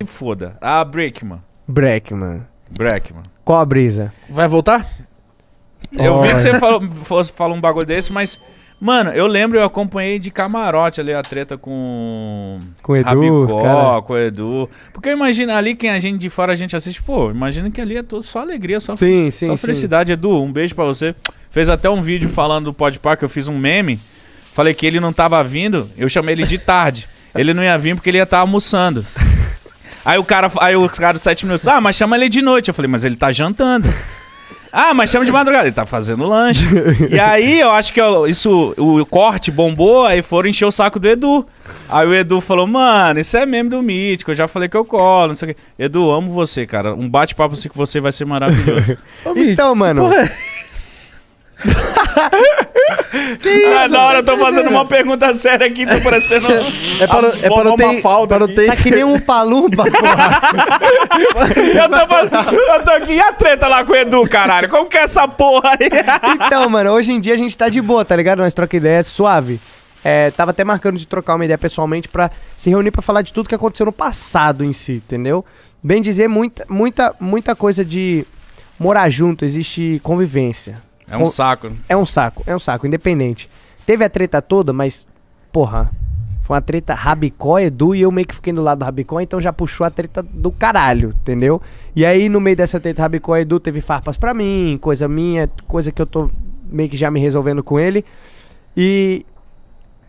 se foda. Ah, Breakman. Breckman. Breakman. Qual a brisa? Vai voltar? Eu vi que você falou, fosse falar um bagulho desse, mas. Mano, eu lembro, eu acompanhei de camarote ali a treta com. Com o Edu, Rabicó, cara. com o Edu. Porque eu imagino ali, quem a gente de fora a gente assiste, pô, imagina que ali é todo, só alegria, só, Sim, sim, só sim. felicidade. Edu, um beijo pra você. Fez até um vídeo falando do Podpah, que eu fiz um meme. Falei que ele não tava vindo, eu chamei ele de tarde. Ele não ia vir porque ele ia estar almoçando. Aí o cara, aí o cara dos sete minutos, ah, mas chama ele de noite. Eu falei, mas ele tá jantando. Ah, mas chama de madrugada. Ele tá fazendo lanche. e aí eu acho que eu- isso, o corte bombou, aí foram encher o saco do Edu. Aí o Edu falou, mano, isso é meme do mítico. Eu já falei que eu colo, não sei o quê. Edu, amo você, cara. Um bate-papo assim com você vai ser maravilhoso. Então, mano, ah, na hora eu tô fazendo uma pergunta séria aqui, tô parecendo. É pra, não- é não ter... Não ter... tá que nem um palumba, porra. Eu tô, eu tô aqui. E a treta lá com o Edu, caralho? Como que é essa porra aí? Então, mano, hoje em dia a gente tá de boa, tá ligado? Nós troca ideia suave. É, tava até marcando de trocar uma ideia pessoalmente pra se reunir pra falar de tudo que aconteceu no passado em si, entendeu? Bem dizer, muita, muita, muita coisa de morar junto, existe convivência. É um saco. É um saco, é um saco, independente. Teve a treta toda, mas, porra, foi uma treta Rabicó, Edu, e eu meio que fiquei do lado do Rabicó, então já puxou a treta do caralho, entendeu? E aí, no meio dessa treta Rabicó, Edu teve farpas pra mim, coisa minha, coisa que eu tô meio que já me resolvendo com ele. E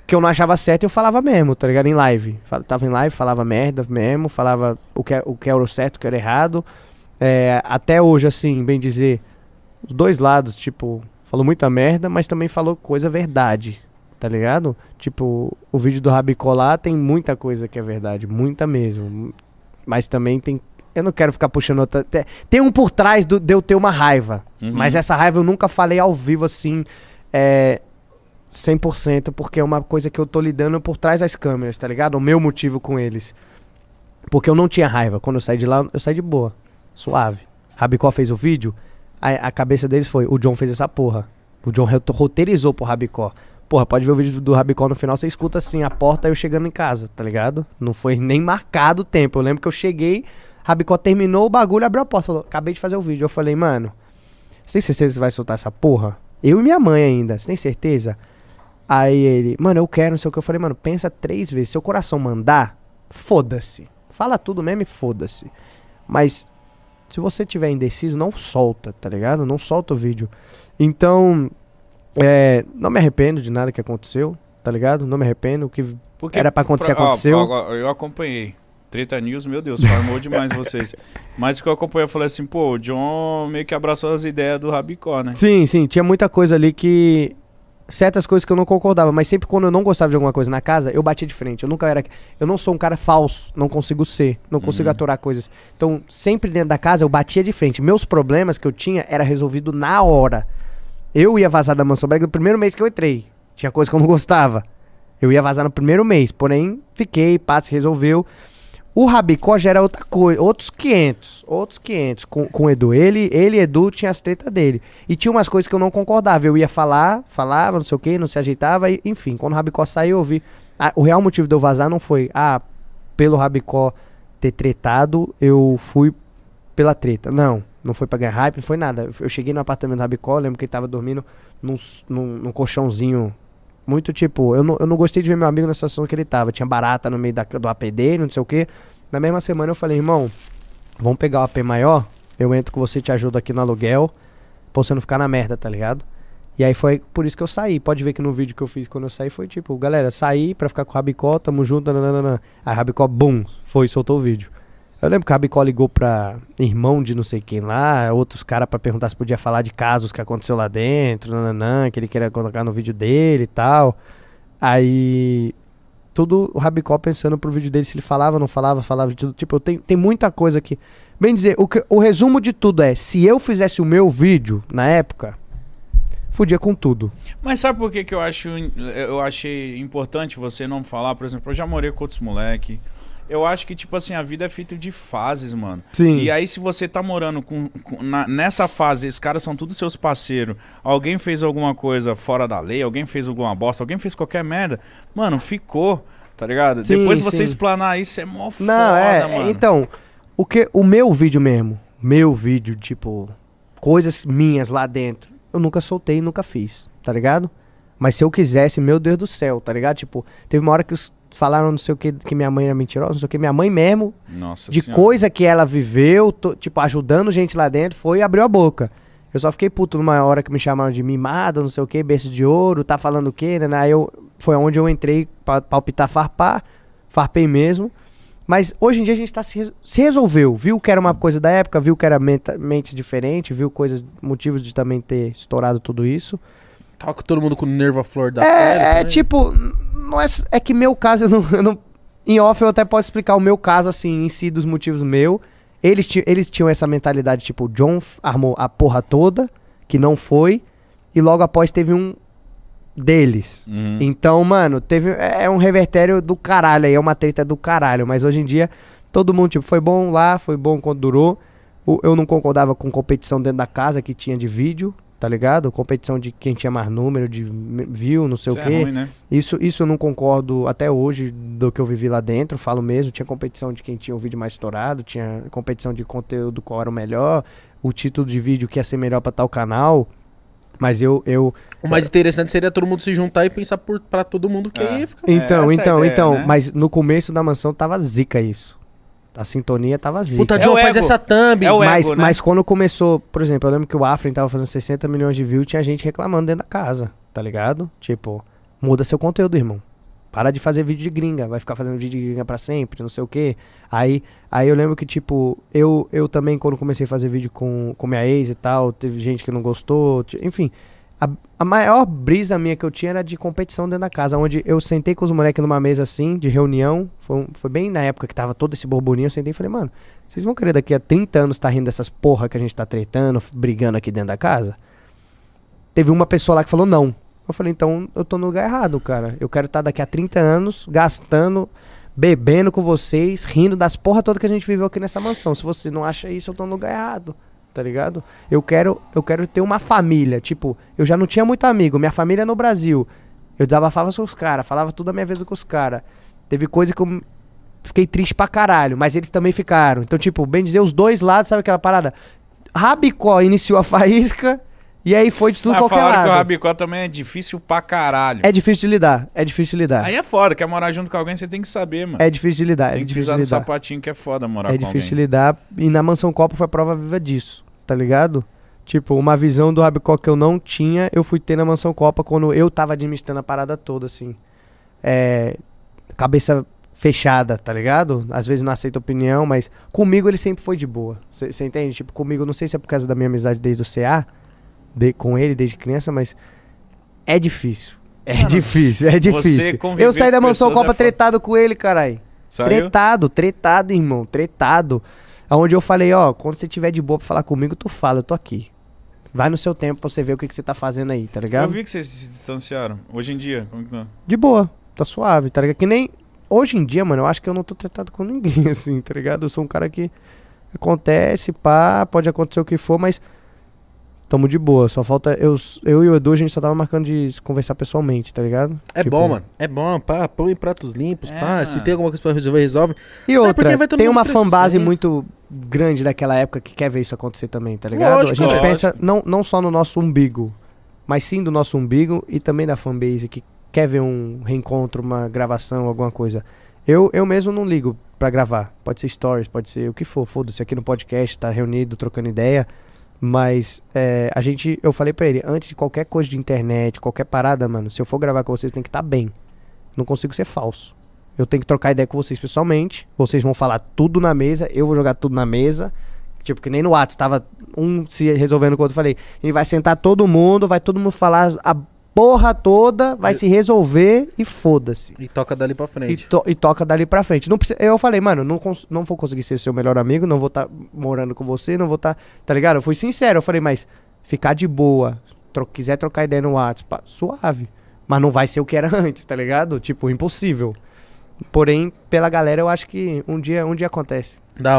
que eu não achava certo, eu falava mesmo, tá ligado? Em live. Fal- Tava em live, falava merda mesmo, falava o que, é- o que era o certo, o que era errado. É, até hoje, assim, bem dizer, os dois lados, tipo, falou muita merda, mas também falou coisa verdade, tá ligado? Tipo, o vídeo do Rabicó lá tem muita coisa que é verdade, muita mesmo. Mas também tem. Eu não quero ficar puxando outra. te- Tem um por trás do, de eu ter uma raiva. Uhum. Mas essa raiva eu nunca falei ao vivo assim. É. 100%, porque é uma coisa que eu tô lidando por trás das câmeras, tá ligado? O meu motivo com eles. Porque eu não tinha raiva. Quando eu saí de lá, eu saí de boa. Suave. Rabicó fez o vídeo, a, a cabeça deles foi: o John fez essa porra. O John ro- roteirizou pro Rabicó. Porra, pode ver o vídeo do Rabicó no final, você escuta assim, a porta eu chegando em casa, tá ligado? Não foi nem marcado o tempo. Eu lembro que eu cheguei, Rabicó terminou o bagulho, abriu a porta, falou: acabei de fazer o vídeo. Eu falei, mano, você tem certeza que você vai soltar essa porra? Eu e minha mãe ainda, você tem certeza? Aí ele, mano, eu quero, não sei o que. Eu falei, mano, pensa três vezes. Seu coração mandar, foda-se. Fala tudo mesmo e foda-se. Mas se você tiver indeciso, não solta, tá ligado? Não solta o vídeo. Então, é, não me arrependo de nada que aconteceu, tá ligado? Não me arrependo. O que Porque Era pra acontecer, ó, aconteceu. ó, eu acompanhei. Treta News, meu Deus, formou demais vocês. Mas o que eu acompanhei, eu falei assim, pô, o John meio que abraçou as ideias do Rabicó, né? Sim, sim, tinha muita coisa ali que. Certas coisas que eu não concordava, mas sempre quando eu não gostava de alguma coisa na casa, eu batia de frente. Eu nunca era. Eu não sou um cara falso, não consigo ser, não consigo Uhum. aturar coisas. Então, sempre dentro da casa eu batia de frente. Meus problemas que eu tinha era resolvido na hora. Eu ia vazar da mansão brega no primeiro mês que eu entrei. Tinha coisa que eu não gostava. Eu ia vazar no primeiro mês, porém, fiquei, pá, se resolveu. O Rabicó já era outra coisa, outros 500, outros 500 com, com o Edu. Ele, ele Edu tinha as tretas dele. E tinha umas coisas que eu não concordava. Eu ia falar, falava, não sei o que, não se ajeitava, e, enfim. Quando o Rabicó saiu, eu vi. Ah, o real motivo de eu vazar não foi, ah, pelo Rabicó ter tretado, eu fui pela treta. Não, não foi pra ganhar hype, não foi nada. Eu, cheguei no apartamento do Rabicó, lembro que ele tava dormindo num, num, num colchãozinho. Muito tipo, eu não, eu não gostei de ver meu amigo na situação que ele tava. Tinha barata no meio da, do AP dele, não sei o que. Na mesma semana eu falei, irmão, vamos pegar o AP maior, eu entro com você, te ajudo aqui no aluguel, pra você não ficar na merda, tá ligado? E aí foi por isso que eu saí. Pode ver que no vídeo que eu fiz quando eu saí foi tipo, galera, saí pra ficar com o Rabicó, tamo junto, nananana. Aí Rabicó, bum, foi soltou o vídeo. Eu lembro que o Rabicó ligou pra irmão de não sei quem lá, outros caras pra perguntar se podia falar de casos que aconteceu lá dentro, nananã, que ele queria colocar no vídeo dele e tal. Aí tudo o Rabicó pensando pro vídeo dele se ele falava, não falava, falava de tudo. Tipo, eu tenho, tem muita coisa aqui. Bem dizer, o, que- o resumo de tudo é, se eu fizesse o meu vídeo na época, fudia com tudo. Mas sabe por que, que eu acho eu achei importante você não falar? Por exemplo, eu já morei com outros moleque. Eu acho que, tipo assim, a vida é feita de fases, mano. Sim. E aí, se você tá morando com, com- na- nessa fase, os caras são todos seus parceiros, alguém fez alguma coisa fora da lei, alguém fez alguma bosta, alguém fez qualquer merda, mano, ficou. Tá ligado? Sim, Depois você sim. explanar isso é mó foda, Não, é. mano. Então, o que o meu vídeo mesmo, meu vídeo, tipo, coisas minhas lá dentro, eu nunca soltei e nunca fiz, tá ligado? Mas se eu quisesse, meu Deus do céu, tá ligado? Tipo, teve uma hora que os falaram não sei o que, que minha mãe era mentirosa, não sei o que, minha mãe mesmo, Nossa de senhora. coisa que ela viveu, to- tipo, ajudando gente lá dentro, foi e abriu a boca. Eu só fiquei puto numa hora que me chamaram de mimado, não sei o que, berço de ouro, tá falando o quê, né? Aí eu, foi onde eu entrei pra palpitar farpar, farpei mesmo. Mas hoje em dia a gente tá se, se resolveu, viu que era uma coisa da época, viu que era menta- mente diferente, viu coisas, motivos de também ter estourado tudo isso. Tava com todo mundo com o nervo à flor da pele. É, é também. tipo, não é, é que meu caso, eu não, eu não- Em off eu até posso explicar o meu caso, assim, em si, dos motivos meu. Eles, eles tinham essa mentalidade, tipo, o John armou a porra toda, que não foi, e logo após teve um deles. Uhum. Então, mano, teve. É é um revertério do caralho aí, é uma treta do caralho. Mas hoje em dia, todo mundo, tipo, foi bom lá, foi bom quando durou. Eu não concordava com competição dentro da casa que tinha de vídeo, tá ligado? Competição de quem tinha mais número de view, não sei Isso o é quê. ruim, né? Isso, isso eu não concordo até hoje do que eu vivi lá dentro, falo mesmo. Tinha competição de quem tinha o vídeo mais estourado, tinha competição de conteúdo qual era o melhor, o título de vídeo que ia ser melhor pra tal canal. Mas eu, eu, O mais interessante seria todo mundo se juntar e pensar por, pra todo mundo que É. aí fica. Então, é então, ideia, então, né? mas no começo da mansão tava zica isso. A sintonia tava zica. Puta, É John, o faz ego. essa thumb. É o mas, ego, né? mas quando começou, por exemplo, eu lembro que o Afrin tava fazendo 60 milhões de views, tinha gente reclamando dentro da casa, tá ligado? Tipo, muda seu conteúdo, irmão. Para de fazer vídeo de gringa, vai ficar fazendo vídeo de gringa pra sempre, não sei o quê. Aí, aí eu lembro que, tipo, eu, eu também, quando comecei a fazer vídeo com, com minha ex e tal, teve gente que não gostou, enfim. A, a maior brisa minha que eu tinha era de competição dentro da casa, onde eu sentei com os moleques numa mesa assim, de reunião. Foi, foi bem na época que tava todo esse borburinho. Eu sentei e falei, mano, vocês vão querer daqui a 30 anos tá rindo dessas porra que a gente tá tretando, brigando aqui dentro da casa? Teve uma pessoa lá que falou não. Eu falei, então eu tô no lugar errado, cara. Eu quero estar daqui a 30 anos gastando, bebendo com vocês, rindo das porra toda que a gente viveu aqui nessa mansão. Se você não acha isso, eu tô no lugar errado. Tá ligado? Eu quero, eu quero ter uma família. Tipo, eu já não tinha muito amigo. Minha família é no Brasil. Eu desabafava com os caras, falava tudo a minha vida com os caras. Teve coisa que eu fiquei triste pra caralho, mas eles também ficaram. Então, tipo, bem dizer, os dois lados, sabe aquela parada? Rabicó iniciou a faísca e aí foi de tudo Ah, qualquer falaram que o lado. Rabicó também é difícil pra caralho. É difícil de lidar, é difícil de lidar. Aí é foda, quer morar junto com alguém, você tem que saber, mano. É difícil de lidar, é tem que difícil pisar de no lidar. sapatinho que é foda morar É com difícil de alguém. lidar. E na Mansão Copa foi a prova viva disso, tá ligado? Tipo, uma visão do Rabicó que eu não tinha, eu fui ter na Mansão Copa quando eu tava administrando a parada toda, assim. É. Cabeça fechada, tá ligado? Às vezes não aceita opinião, mas comigo ele sempre foi de boa. Você entende? Tipo, comigo, não sei se é por causa da minha amizade desde o CA, de, com ele desde criança, mas é difícil. É Mano, difícil, é difícil. Eu saí da Mansão é Copa foda. tretado com ele, carai. Saiu? Tretado, tretado, irmão, tretado. Onde eu falei, ó, quando você tiver de boa pra falar comigo, tu fala, eu tô aqui. Vai no seu tempo pra você ver o que, que você tá fazendo aí, tá Eu ligado? vi que vocês se distanciaram. Hoje em dia, como que tá? De boa, tá suave, tá ligado? Que nem. Hoje em dia, mano, eu acho que eu não tô tretado com ninguém, assim, tá ligado? Eu sou um cara que acontece, pá, pode acontecer o que for, mas tamo de boa. Só falta. Eu, eu e o Edu, a gente só tava marcando de se conversar pessoalmente, tá ligado? É Tipo, bom, mano. É bom, pá, põe pratos limpos, É, pá. Se mano. tem alguma coisa pra resolver, resolve. E É, porque outra, tem uma fanbase muito grande daquela época que quer ver isso acontecer também, tá ligado? Lógico, a gente lógico. pensa não, não só no nosso umbigo, mas sim do nosso umbigo e também da fanbase que quer ver um reencontro, uma gravação, alguma coisa. Eu, eu mesmo não ligo pra gravar. Pode ser stories, pode ser o que for, foda-se. Aqui no podcast, tá reunido, trocando ideia. Mas é, a gente, eu falei pra ele, antes de qualquer coisa de internet, qualquer parada, mano, se eu for gravar com vocês, tem que estar bem. Não consigo ser falso. Eu tenho que trocar ideia com vocês pessoalmente. Vocês vão falar tudo na mesa, eu vou jogar tudo na mesa. Tipo, que nem no WhatsApp, tava um se resolvendo com o outro. Falei, gente vai sentar todo mundo, vai todo mundo falar a porra toda, vai se resolver e foda-se. E toca dali pra E, frente. to- e toca dali pra frente. Não precisa, eu falei, mano, não, não vou conseguir ser seu melhor amigo, não vou estar morando com você, não vou estar. tá ligado? Eu fui sincero, eu falei, mas ficar de boa, tro- quiser trocar ideia no WhatsApp, suave. Mas não vai ser o que era antes, tá ligado? Tipo, impossível. Porém, pela galera, eu acho que um dia, um dia acontece. Da